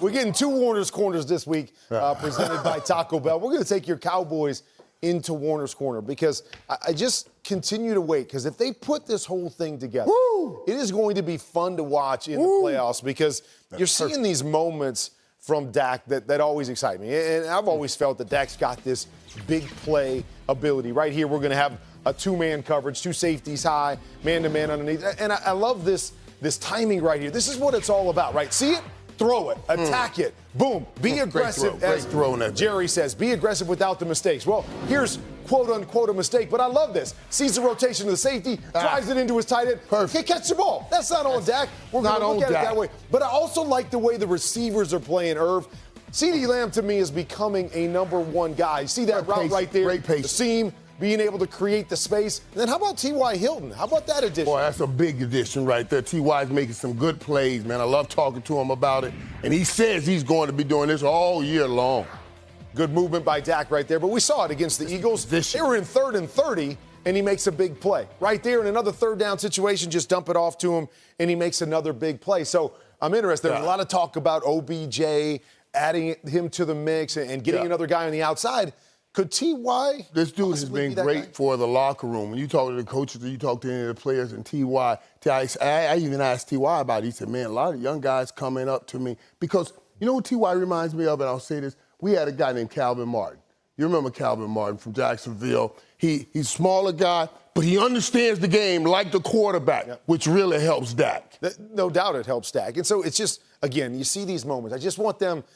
we're getting two Warner's Corners this week, uh, presented by Taco Bell. We're going to take your Cowboys into Warner's Corner because I, I just continue to wait because if they put this whole thing together, Woo! it is going to be fun to watch in Woo! the playoffs because you're seeing these moments from Dak that, that always excite me. And I've always felt that Dak's got this big play ability. Right here, we're going to have a two-man coverage, two safeties high, man-to-man underneath. And I, I love this this timing right here. This is what it's all about, right? See it? Throw it, attack it, boom, be Mm, Great aggressive. throw, great as. Jerry says, be aggressive without the mistakes. Well, here's quote unquote a mistake, but I love this. Sees the rotation of the safety, Ah. drives it into his tight end. Perfect. Can't catch the ball. That's not on Dak. We're not going to look at it Dak. that way. But I also like the way the receivers are playing, Irv. CeeDee Lamb to me is becoming a number one guy. See that Great route pace, right there? great pace. The seam, being able to create the space. And then how about T.Y. Hilton? How about that addition? Boy, that's a big addition right there. T.Y.'s making some good plays, man. I love talking to him about it. And he says he's going to be doing this all year long. Good movement by Dak right there. But we saw it against the Eagles. They were in third and 30, and he makes a big play. Right there in another third down situation, just dump it off to him, and he makes another big play. So I'm interested. There's a lot of talk about OBJ, adding him to the mix and getting Yeah. another guy on the outside. Could T.Y. This dude has possibly be been great guy? for the locker room. When you talk to the coaches, or you talk to any of the players, and Ty, Ty I, I even asked Ty about it. He said, "Man, a lot of young guys coming up to me because you know what Ty reminds me of." And I'll say this: We had a guy named Kelvin Martin. You remember Kelvin Martin from Jacksonville? He he's a smaller guy, but he understands the game like the quarterback, which really helps Dak. No doubt it helps Dak. And so it's just, again, you see these moments. I just want them –